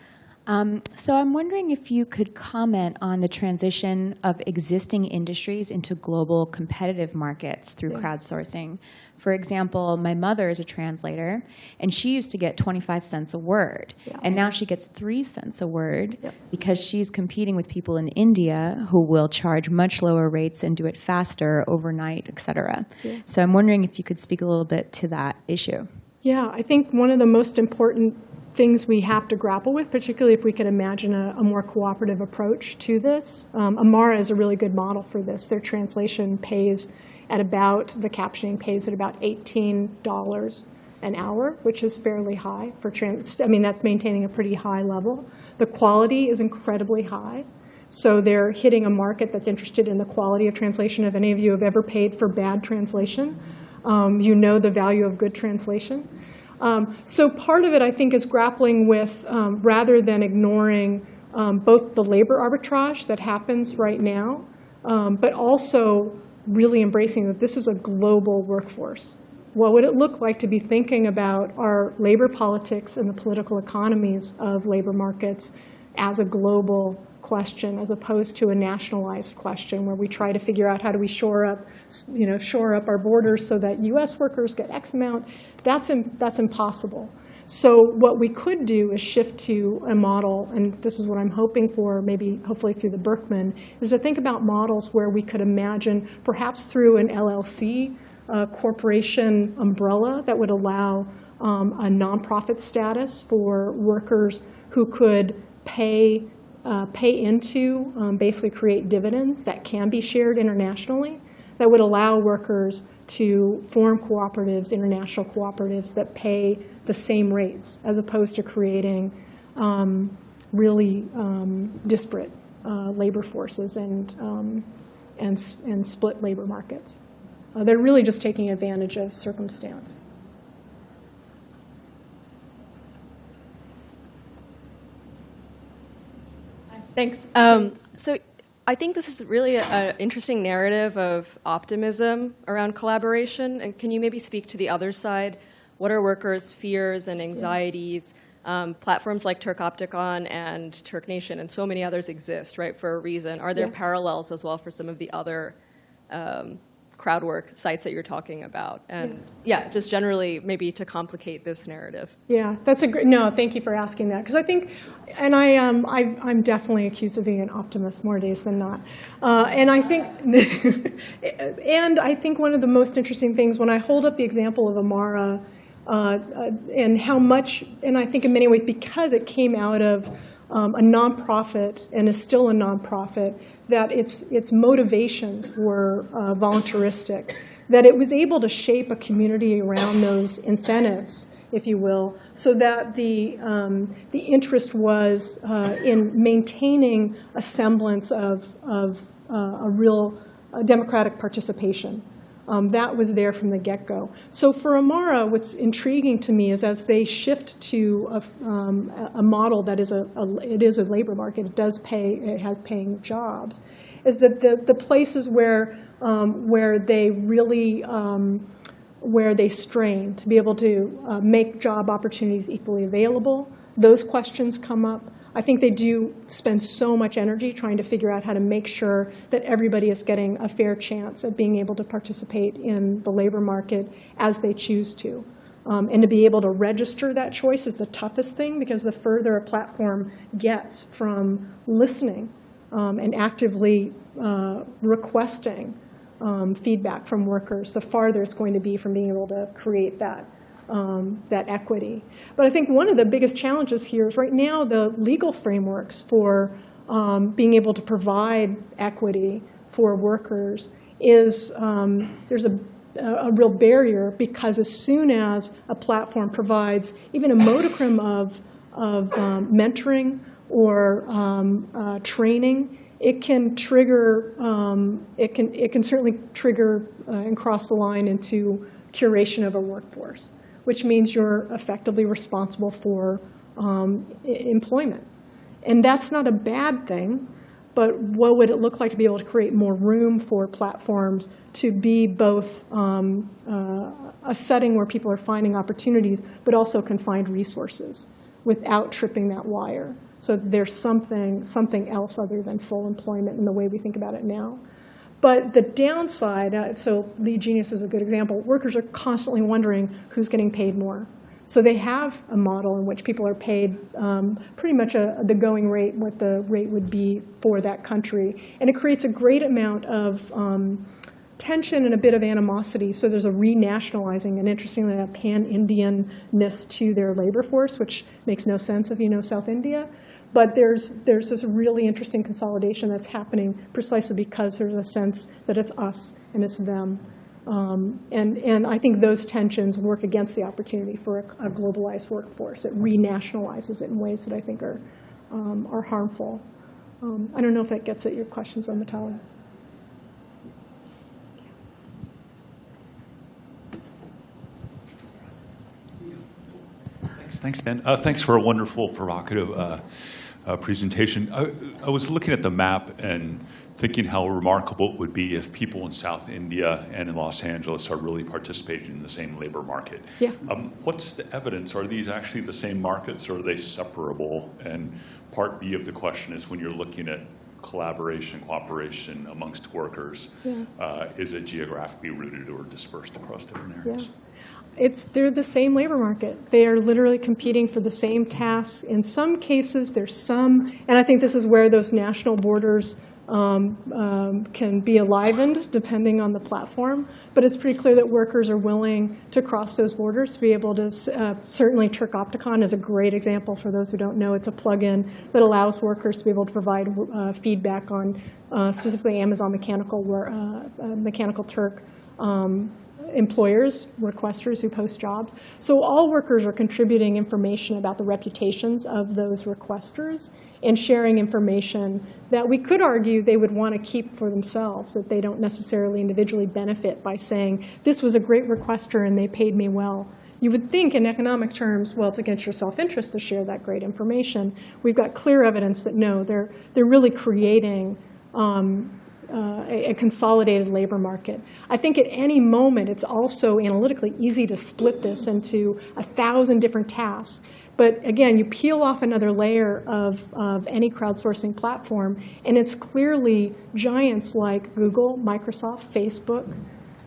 Um, so I'm wondering if you could comment on the transition of existing industries into global competitive markets through crowdsourcing. For example, my mother is a translator, and she used to get 25 cents a word, Yeah. and now she gets 3 cents a word because she's competing with people in India who will charge much lower rates and do it faster overnight, et cetera. So I'm wondering if you could speak a little bit to that issue. Yeah, I think one of the most important things we have to grapple with, particularly if we could imagine a, a more cooperative approach to this. Um, Amara is a really good model for this. Their translation pays at about, the captioning pays at about $18 an hour, which is fairly high for trans, I mean, that's maintaining a pretty high level. The quality is incredibly high. So they're hitting a market that's interested in the quality of translation. If any of you have ever paid for bad translation, um, you know the value of good translation. Um, so part of it, I think, is grappling with, um, rather than ignoring um, both the labor arbitrage that happens right now, um, but also really embracing that this is a global workforce. What would it look like to be thinking about our labor politics and the political economies of labor markets as a global question as opposed to a nationalized question where we try to figure out how do we shore up, you know, shore up our borders so that U.S. workers get X amount. That's, that's impossible. So what we could do is shift to a model, and this is what I'm hoping for, maybe hopefully through the Berkman, is to think about models where we could imagine, perhaps through an LLC, a corporation umbrella that would allow um, a nonprofit status for workers who could pay uh, pay into, um, basically create dividends that can be shared internationally, that would allow workers to form cooperatives, international cooperatives that pay the same rates, as opposed to creating um, really um, disparate uh, labor forces and, um, and, and split labor markets. Uh, They're really just taking advantage of circumstance. Thanks. Um, so I think this is really an interesting narrative of optimism around collaboration. And can you maybe speak to the other side? What are workers' fears and anxieties? Um, platforms like Turkopticon and Turk Nation and so many others exist, right, for a reason. Are there Yeah. parallels as well for some of the other um, crowd work sites that you're talking about? And yeah, just generally maybe to complicate this narrative. Yeah, that's a great, no, thank you for asking that. Because I think, and I, um, I, I'm definitely accused of being an optimist more days than not. Uh, and I think, and I think one of the most interesting things when I hold up the example of Amara uh, uh, and how much, and I think in many ways because it came out of um, a nonprofit and is still a nonprofit, that its, its motivations were uh, voluntaristic, that it was able to shape a community around those incentives, if you will, so that the, um, the interest was uh, in maintaining a semblance of, of uh, a real uh, democratic participation. Um, that was there from the get-go. So for Amara, what's intriguing to me is as they shift to a, um, a- model that is a, a, it is a labor market, it does pay, it has paying jobs, is that the, the places where, um, where they really, um, where they strain to be able to uh, make job opportunities equally available, those questions come up. I think they do spend so much energy trying to figure out how to make sure that everybody is getting a fair chance at being able to participate in the labor market as they choose to. Um, and to be able to register that choice is the toughest thing because the further a platform gets from listening um, and actively uh, requesting um, feedback from workers, the farther it's going to be from being able to create that um, that equity. But I think one of the biggest challenges here is right now the legal frameworks for um, being able to provide equity for workers is um, there's a, a real barrier because as soon as a platform provides even a modicum of, of um, mentoring or um, uh, training, it can trigger, um, it, can, it can certainly trigger uh, and cross the line into curation of a workforce which means you're effectively responsible for um, employment. And that's not a bad thing, but what would it look like to be able to create more room for platforms to be both um, uh, a setting where people are finding opportunities, but also can find resources without tripping that wire. So there's something, something else other than full employment in the way we think about it now. But the downside, uh, so Lead Genius is a good example, workers are constantly wondering who's getting paid more. So they have a model in which people are paid um, pretty much a, the going rate, what the rate would be for that country. And it creates a great amount of um, tension and a bit of animosity. So there's a renationalizing and interestingly a pan-Indianness to their labor force, which makes no sense if you know South India. But there's, there's this really interesting consolidation that's happening precisely because there's a sense that it's us and it's them. Um, and, and I think those tensions work against the opportunity for a, a globalized workforce. It renationalizes it in ways that I think are, um, are harmful. Um, I don't know if that gets at your questions on Matali. Thanks, thanks Ben. Uh, thanks for a wonderful, provocative uh, uh, presentation. I, I, was looking at the map and thinking how remarkable it would be if people in South India and in Los Angeles are really participating in the same labor market. Yeah. Um, what's the evidence? Are these actually the same markets or are they separable? And part B of the question is when you're looking at collaboration, cooperation amongst workers, yeah. uh, is it geographically rooted or dispersed across different areas? Yeah it's, they're the same labor market. They are literally competing for the same tasks. In some cases, there's some, and I think this is where those national borders um, um, can be enlivened depending on the platform. But it's pretty clear that workers are willing to cross those borders to be able to, uh, certainly Turkopticon is a great example for those who don't know. It's a plugin that allows workers to be able to provide uh, feedback on uh, specifically Amazon Mechanical, uh, uh, Mechanical Turk um, employers, requesters who post jobs. So all workers are contributing information about the reputations of those requesters and sharing information that we could argue they would want to keep for themselves, that they don't necessarily individually benefit by saying, this was a great requester and they paid me well. You would think in economic terms, well, it's against your self-interest to share that great information. We've got clear evidence that no, they're, they're really creating um, uh, a, consolidated labor market. I think at any moment, it's also analytically easy to split this into a thousand different tasks. But again, you peel off another layer of, of any crowdsourcing platform, and it's clearly giants like Google, Microsoft, Facebook,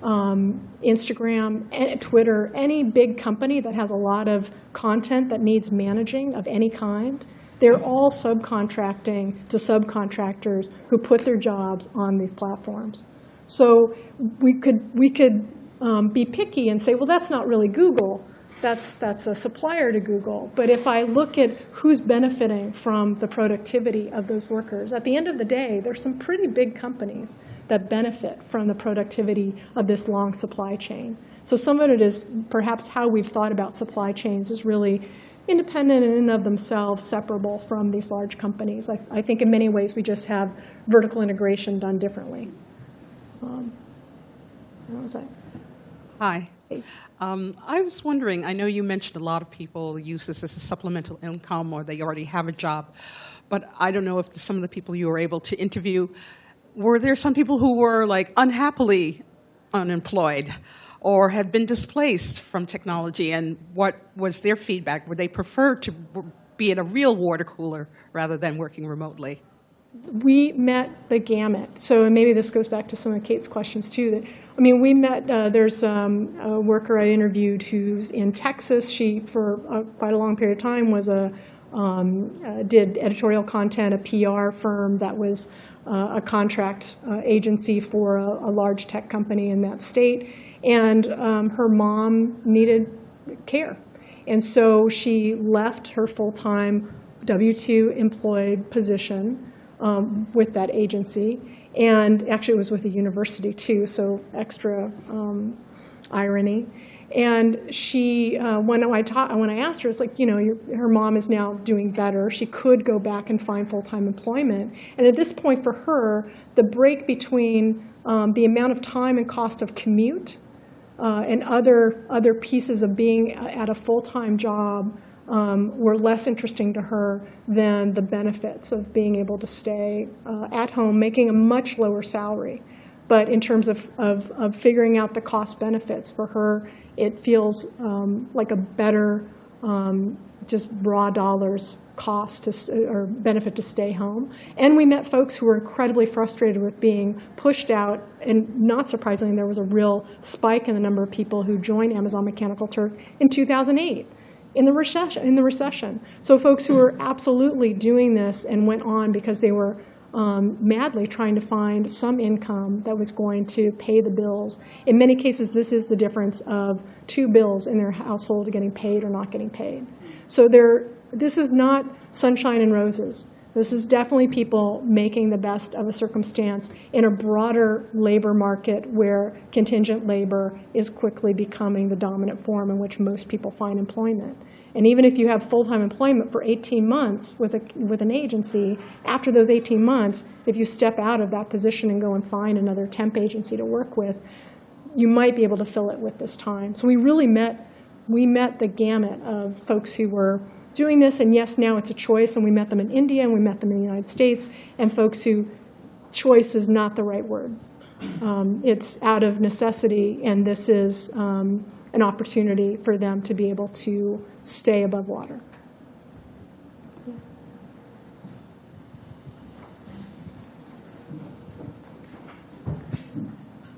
um, Instagram, Twitter, any big company that has a lot of content that needs managing of any kind they're all subcontracting to subcontractors who put their jobs on these platforms. So we could, we could um, be picky and say, well, that's not really Google. That's, that's a supplier to Google. But if I look at who's benefiting from the productivity of those workers, at the end of the day, there's some pretty big companies that benefit from the productivity of this long supply chain. So some of it is perhaps how we've thought about supply chains is really independent in and of themselves, separable from these large companies. I, I think in many ways we just have vertical integration done differently. Um, Hi. Um, I was wondering, I know you mentioned a lot of people use this as a supplemental income or they already have a job, but I don't know if some of the people you were able to interview were there some people who were like unhappily unemployed or had been displaced from technology? And what was their feedback? Would they prefer to be in a real water cooler rather than working remotely? we met the gamut. So maybe this goes back to some of Kate's questions too. That I mean, we met. Uh, there's um, a worker I interviewed who's in Texas. She, for uh, quite a long period of time, was a um, uh, did editorial content, a PR firm that was uh, a contract uh, agency for a, a large tech company in that state, and um, her mom needed care, and so she left her full time W two employed position um, with that agency. And actually, it was with a university too, so extra um, irony. And she, uh, when I taught, when I asked her, it's like, you know, her mom is now doing better. She could go back and find full-time employment. And at this point, for her, the break between um, the amount of time and cost of commute uh, and other other pieces of being at a full-time job um, were less interesting to her than the benefits of being able to stay uh, at home, making a much lower salary. But in terms of, of, of figuring out the cost benefits for her, it feels um, like a better, um, just raw dollars cost to, or benefit to stay home. And we met folks who were incredibly frustrated with being pushed out. And not surprisingly, there was a real spike in the number of people who joined Amazon Mechanical Turk in 2008 in the recession. In the recession. So folks who were absolutely doing this and went on because they were um, madly trying to find some income that was going to pay the bills. In many cases, this is the difference of two bills in their household getting paid or not getting paid. So there, this is not sunshine and roses. This is definitely people making the best of a circumstance in a broader labor market where contingent labor is quickly becoming the dominant form in which most people find employment. And even if you have full-time employment for 18 months with, a, with an agency, after those 18 months, if you step out of that position and go and find another temp agency to work with, you might be able to fill it with this time. So we really met, we met the gamut of folks who were doing this, and yes, now it's a choice, and we met them in India, and we met them in the United States, and folks who choice is not the right word. Um, it's out of necessity, and this is um, an opportunity for them to be able to stay above water.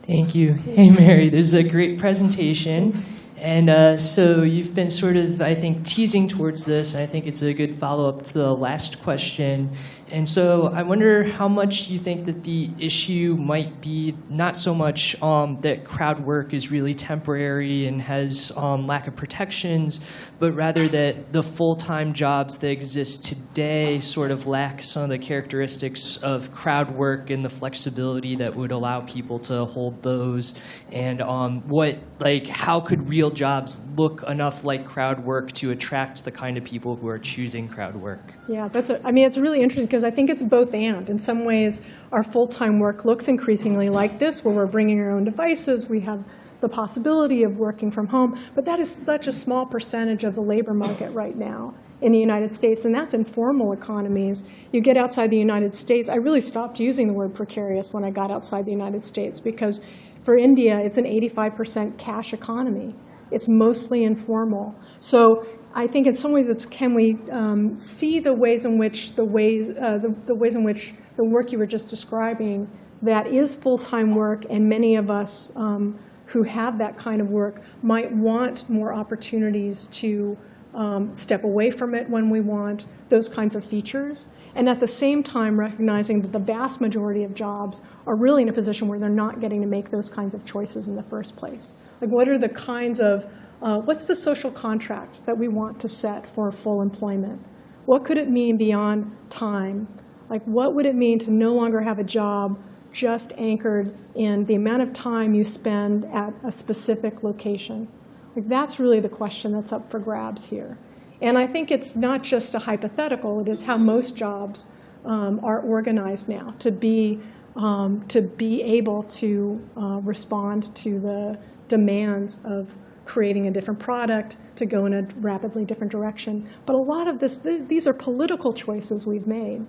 Thank you. Hey, Mary, this is a great presentation. And uh, so you've been sort of, I think, teasing towards this, and I think it's a good follow-up to the last question. And so I wonder how much you think that the issue might be not so much um, that crowd work is really temporary and has um, lack of protections, but rather that the full-time jobs that exist today sort of lack some of the characteristics of crowd work and the flexibility that would allow people to hold those. And um, what, like, how could real jobs look enough like crowd work to attract the kind of people who are choosing crowd work? Yeah, that's. A, I mean, it's really interesting because I think it's both and. In some ways, our full-time work looks increasingly like this, where we're bringing our own devices. We have the possibility of working from home, but that is such a small percentage of the labor market right now in the United States, and that's informal economies. You get outside the United States. I really stopped using the word precarious when I got outside the United States because for India, it's an 85% cash economy. It's mostly informal. So I think in some ways it's can we um, see the ways in which the ways uh, the, the ways in which the work you were just describing that is full-time work, and many of us um, who have that kind of work might want more opportunities to um, step away from it when we want those kinds of features. And at the same time, recognizing that the vast majority of jobs are really in a position where they're not getting to make those kinds of choices in the first place. Like, what are the kinds of, uh, what's the social contract that we want to set for full employment? What could it mean beyond time? Like, what would it mean to no longer have a job just anchored in the amount of time you spend at a specific location? Like, that's really the question that's up for grabs here. And I think it's not just a hypothetical, it is how most jobs um, are organized now to be, um, to be able to uh, respond to the demands of creating a different product to go in a rapidly different direction. But a lot of this, th these are political choices we've made.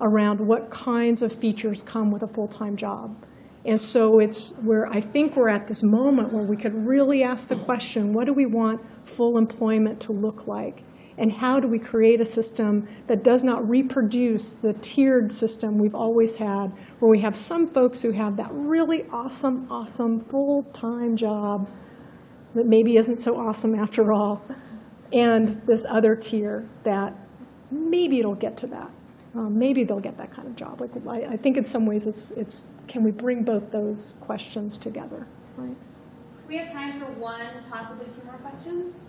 around what kinds of features come with a full-time job. And so it's where I think we're at this moment where we could really ask the question, what do we want full employment to look like? And how do we create a system that does not reproduce the tiered system we've always had, where we have some folks who have that really awesome, awesome full-time job that maybe isn't so awesome after all, and this other tier that maybe it'll get to that. Um, maybe they'll get that kind of job. Like I, I think in some ways it's, it's can we bring both those questions together, right? We have time for one, possibly two more questions.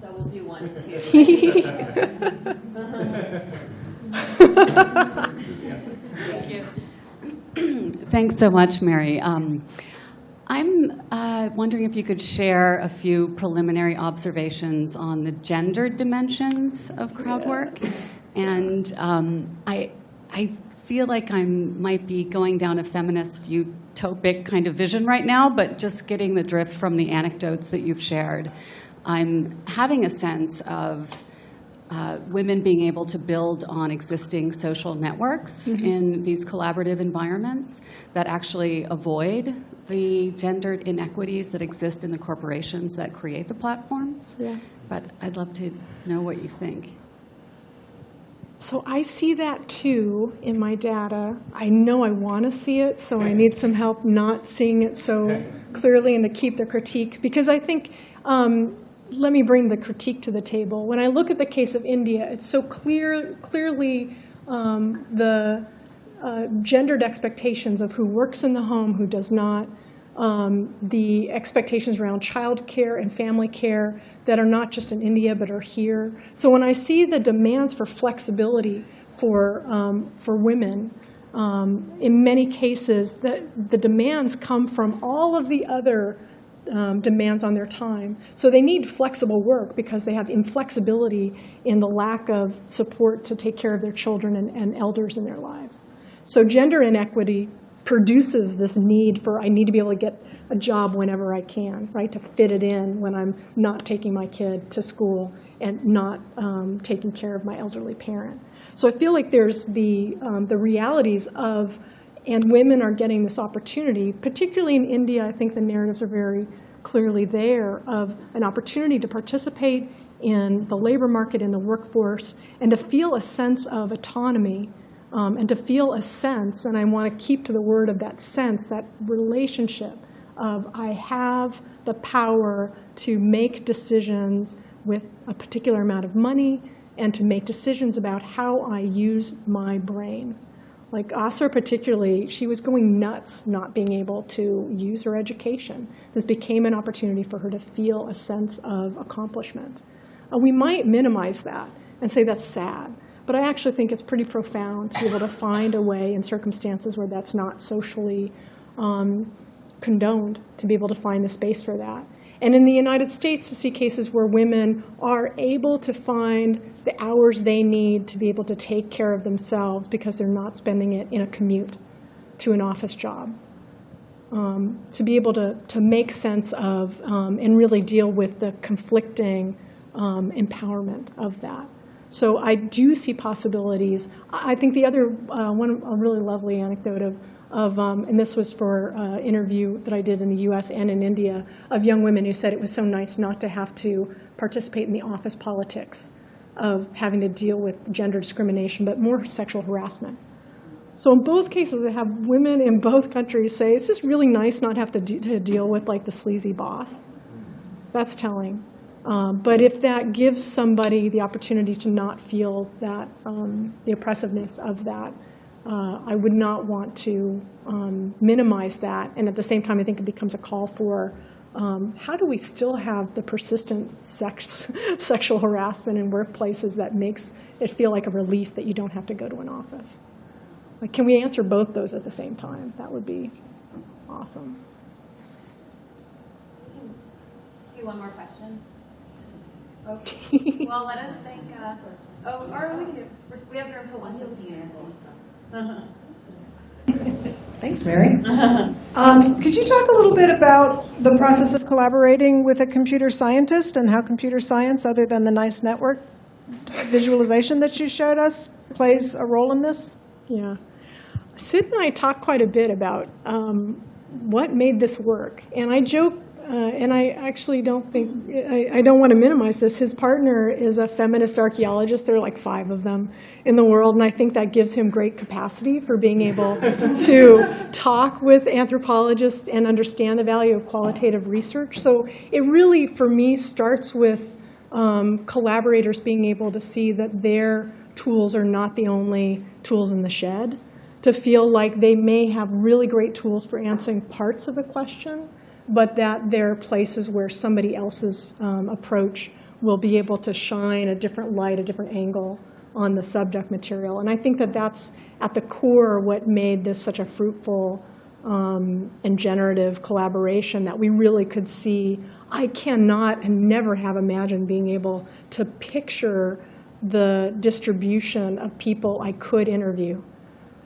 So we'll do one, and two. Thank you. Thanks so much, Mary. Um, I'm uh, wondering if you could share a few preliminary observations on the gender dimensions of crowdwork. And um, I, I feel like I might be going down a feminist utopic kind of vision right now, but just getting the drift from the anecdotes that you've shared, I'm having a sense of uh, women being able to build on existing social networks in these collaborative environments that actually avoid the gendered inequities that exist in the corporations that create the platforms. Yeah. But I'd love to know what you think. So I see that too in my data. I know I want to see it, so I need some help not seeing it so clearly and to keep the critique. Because I think, um, let me bring the critique to the table. When I look at the case of India, it's so clear, clearly um, the uh, gendered expectations of who works in the home, who does not, um, the expectations around child care and family care that are not just in India but are here. So when I see the demands for flexibility for, um, for women, um, in many cases, the, the demands come from all of the other um, demands on their time. So they need flexible work because they have inflexibility in the lack of support to take care of their children and, and elders in their lives. So gender inequity produces this need for, I need to be able to get a job whenever I can, right, to fit it in when I'm not taking my kid to school and not um, taking care of my elderly parent. So I feel like there's the, um, the realities of, and women are getting this opportunity, particularly in India, I think the narratives are very clearly there, of an opportunity to participate in the labor market, in the workforce, and to feel a sense of autonomy um, and to feel a sense, and I want to keep to the word of that sense, that relationship of I have the power to make decisions with a particular amount of money and to make decisions about how I use my brain. Like Asra particularly, she was going nuts not being able to use her education. This became an opportunity for her to feel a sense of accomplishment. Uh, we might minimize that and say that's sad. But I actually think it's pretty profound to be able to find a way in circumstances where that's not socially um, condoned, to be able to find the space for that. And in the United States, to see cases where women are able to find the hours they need to be able to take care of themselves because they're not spending it in a commute to an office job. Um, to be able to, to make sense of um, and really deal with the conflicting um, empowerment of that. So I do see possibilities. I think the other uh, one, a really lovely anecdote of, of um, and this was for an uh, interview that I did in the U.S. and in India, of young women who said it was so nice not to have to participate in the office politics of having to deal with gender discrimination, but more sexual harassment. So in both cases, I have women in both countries say it's just really nice not have to, de to deal with like the sleazy boss. That's telling. Um, but if that gives somebody the opportunity to not feel that, um, the oppressiveness of that, uh, I would not want to um, minimize that. And at the same time, I think it becomes a call for um, how do we still have the persistent sex, sexual harassment in workplaces that makes it feel like a relief that you don't have to go to an office? Like, can we answer both those at the same time? That would be awesome. Do you one more question. Okay. well, let us thank. Uh, oh, or we can do. We have room till one fifteen. Thanks, Mary. Um, could you talk a little bit about the process of collaborating with a computer scientist and how computer science, other than the nice network visualization that you showed us, plays a role in this? Yeah. Sid and I talked quite a bit about um, what made this work. And I joke, uh, and I actually don't think, I, I don't want to minimize this. His partner is a feminist archaeologist. There are like five of them in the world. And I think that gives him great capacity for being able to talk with anthropologists and understand the value of qualitative research. So it really, for me, starts with um, collaborators being able to see that their tools are not the only tools in the shed, to feel like they may have really great tools for answering parts of the question, but that there are places where somebody else's um, approach will be able to shine a different light, a different angle on the subject material. And I think that that's at the core what made this such a fruitful um, and generative collaboration that we really could see. I cannot and never have imagined being able to picture the distribution of people I could interview.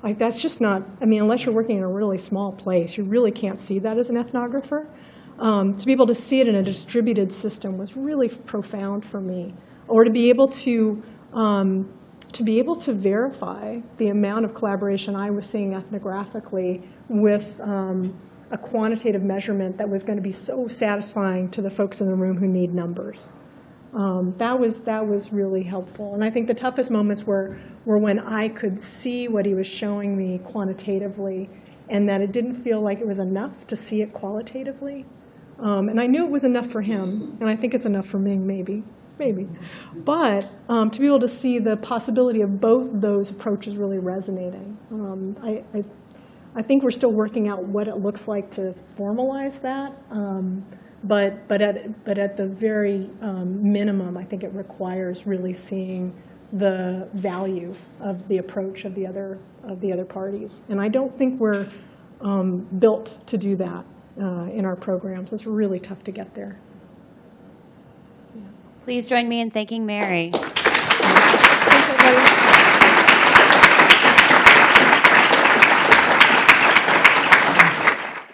Like, that's just not, I mean, unless you're working in a really small place, you really can't see that as an ethnographer. Um, to be able to see it in a distributed system was really profound for me. Or to be able to, um, to be able to verify the amount of collaboration I was seeing ethnographically with um, a quantitative measurement that was going to be so satisfying to the folks in the room who need numbers. Um, that was that was really helpful. And I think the toughest moments were were when I could see what he was showing me quantitatively, and that it didn't feel like it was enough to see it qualitatively. Um, and I knew it was enough for him, and I think it's enough for me, maybe, maybe. But um, to be able to see the possibility of both those approaches really resonating, um, I, I, I think we're still working out what it looks like to formalize that. But, but, at, but at the very um, minimum, I think it requires really seeing the value of the approach of the other, of the other parties. And I don't think we're um, built to do that uh, in our programs. It's really tough to get there. Please join me in thanking Mary.